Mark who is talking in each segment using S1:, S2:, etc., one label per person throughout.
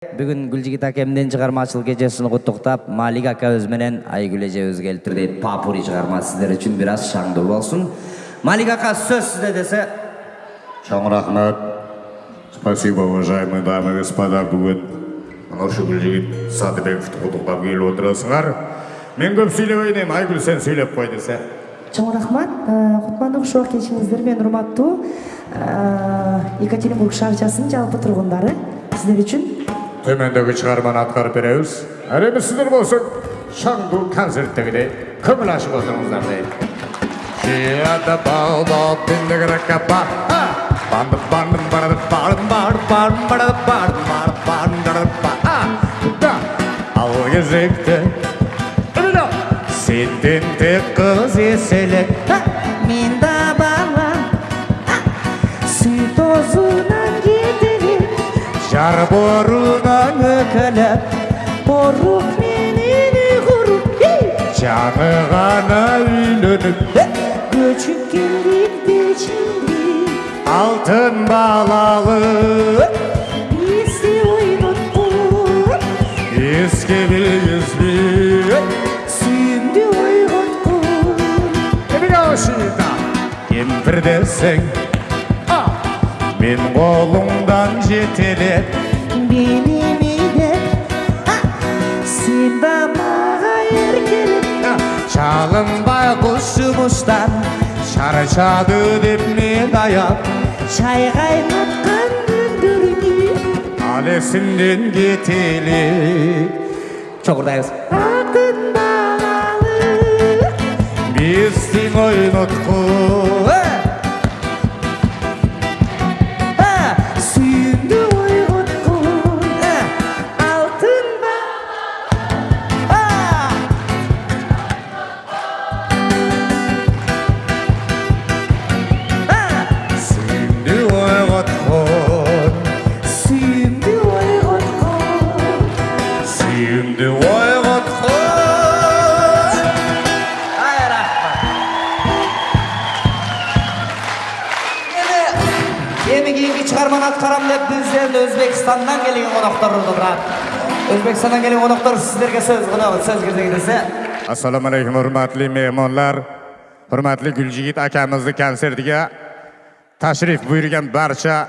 S1: бүгүн гүлжигит акемдин чыгармачылык кечесин куттуктап малик акабыз менен айгүл эжебиз келиптир дейт папури чыгарма сиздер үчүн бир аз шаңдуу болсун малик ака сөз сизде десе
S2: Чоң рахмет. Спасибо, уважаемые дамы и господа. Бүгін мынау шүгіл жігіт Садыбековті құттықтап келіп отырасыңар. Мен көп сөйлебейін едім, Айгүл сен сөйлеп қой десе.
S3: чоң рахмат кутмандуу кушубак келишиңиздер менен урматтуу э, екатеринбург шаарчасынын жалпы тургундары сиздер үчүн
S2: төмендегі шығарманы атқарып береміз әрине сіздер болсын шаңду концерттегідей көңіл ашып отырыңыздар дейді ал кезекте сенден тек қыз еселек
S3: мен да бала сый тозынан кетелек
S2: жар
S3: kalep
S2: Boruk menini kurup
S3: Canığana ülünüp Göçüp
S2: geldik de
S3: şimdi Altın
S2: balalı. Bizi
S3: uyuttuk İskeliyiz
S2: bir Suyumdu uyuttuk Kimi kavuşuydu? Kim desin
S3: Ben kolumdan jetelep Benim Сенді маға
S2: еркелеп Шалынбай құс жұмыстан Шаршады деп мен аяп
S3: Шайғайматқан
S2: дүндүріңе Алесінден кетелік
S3: Чоғырдайыз Атын
S2: бағалы Біз
S1: тең ойнытқы эми эми кийинки deb аткарам деп O'zbekistondan kelgan qonoqlar коноктор турат o'zbekistondan kelgan qo'noqlar sizlarga so'z кылабыз сөз кезеги
S2: Assalomu alaykum hurmatli mehmonlar. Hurmatli guljigit akamizni konsertiga tashrif buyurgan barcha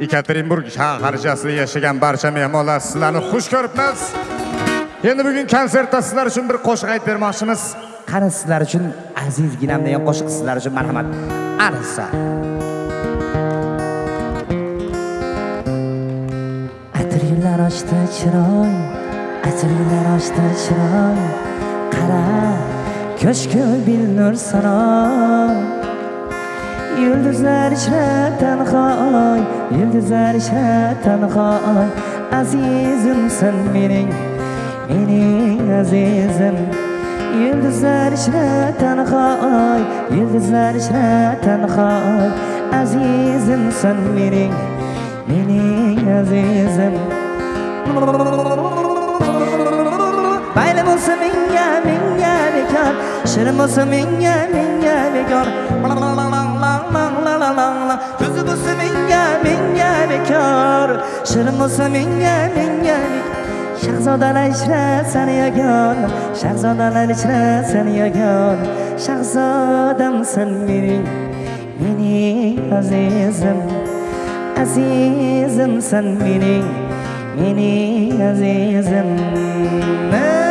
S2: Ekaterinburg shaharchasida yashagan barcha mehmonlar sizlarni xush ko'ribmiz. Endi bugun konsertda sizlar uchun bir qo'shiq aytib bermoqchimiz.
S1: qani sizlar uchun azizginam degan qo'shiq sizlar uchun marhamat arsa
S3: ochdi chiroy asrlar ochdi chiroy. Qara ko'shku bilnur sana yulduzlar ichra tanho oy yulduzlar ichra tanho oy azizimsan mening mening azizim. Yulduzlar ichra tanho oy yulduzlar ichra tanho oy azizimsan mening mening azizim. Bayram olsa menga menga bekor Shirin bo'lsa menga menga bekor Ko'zi bo'lsa menga menga bekor Shirin bo'lsa menga menga Shahzodalar ichra seni yagon Shahzodalar ichra seni yagon Shahzodamsan mening mening azizim. Azizimsan mening إني عزيز الناس